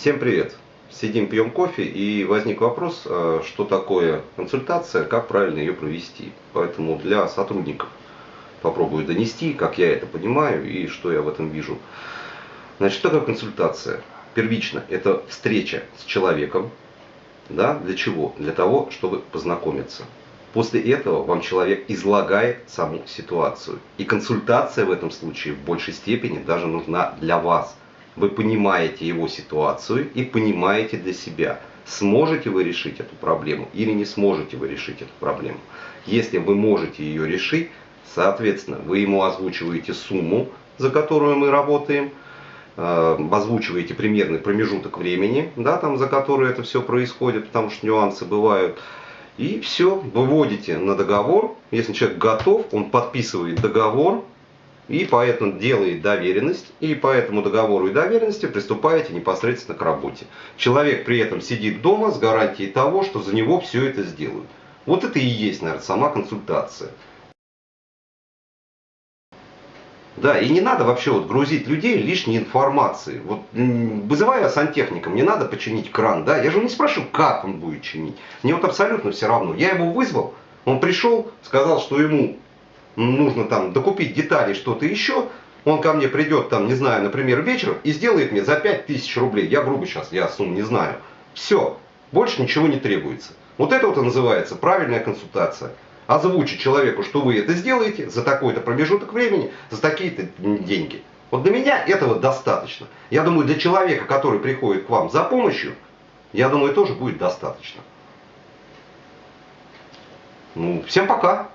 Всем привет! Сидим, пьем кофе и возник вопрос, э, что такое консультация, как правильно ее провести. Поэтому для сотрудников попробую донести, как я это понимаю и что я в этом вижу. Значит, что такое консультация? Первично, это встреча с человеком. Да? Для чего? Для того, чтобы познакомиться. После этого вам человек излагает саму ситуацию. И консультация в этом случае в большей степени даже нужна для вас – вы понимаете его ситуацию и понимаете для себя, сможете вы решить эту проблему или не сможете вы решить эту проблему. Если вы можете ее решить, соответственно, вы ему озвучиваете сумму, за которую мы работаем, э, озвучиваете примерный промежуток времени, да, там, за который это все происходит, потому что нюансы бывают. И все, выводите на договор. Если человек готов, он подписывает договор, и поэтому делает доверенность, и по этому договору и доверенности приступаете непосредственно к работе. Человек при этом сидит дома с гарантией того, что за него все это сделают. Вот это и есть, наверное, сама консультация. Да, и не надо вообще вот грузить людей лишней информацией. Вот вызывая сантехника, мне надо починить кран, да, я же не спрашиваю, как он будет чинить. Мне вот абсолютно все равно. Я его вызвал, он пришел, сказал, что ему нужно там докупить детали, что-то еще, он ко мне придет, там, не знаю, например, вечером и сделает мне за 5000 рублей, я грубо сейчас, я сумму не знаю. Все, больше ничего не требуется. Вот это вот и называется правильная консультация. Озвучить человеку, что вы это сделаете за такой-то промежуток времени, за такие-то деньги. Вот для меня этого достаточно. Я думаю, для человека, который приходит к вам за помощью, я думаю, тоже будет достаточно. Ну, всем пока.